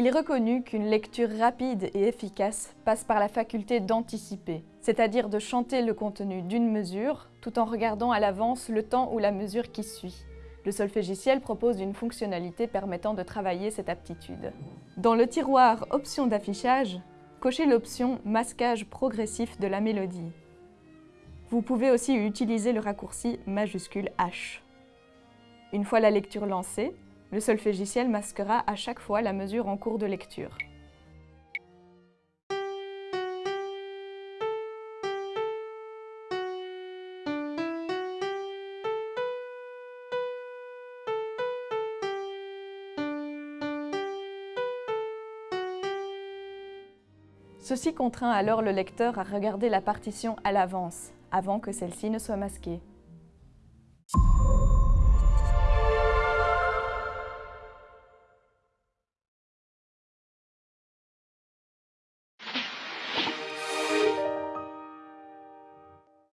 Il est reconnu qu'une lecture rapide et efficace passe par la faculté d'anticiper, c'est-à-dire de chanter le contenu d'une mesure tout en regardant à l'avance le temps ou la mesure qui suit. Le solfégiciel propose une fonctionnalité permettant de travailler cette aptitude. Dans le tiroir Options d'affichage, cochez l'option Masquage progressif de la mélodie. Vous pouvez aussi utiliser le raccourci majuscule H. Une fois la lecture lancée, le solfégiciel masquera à chaque fois la mesure en cours de lecture. Ceci contraint alors le lecteur à regarder la partition à l'avance, avant que celle-ci ne soit masquée.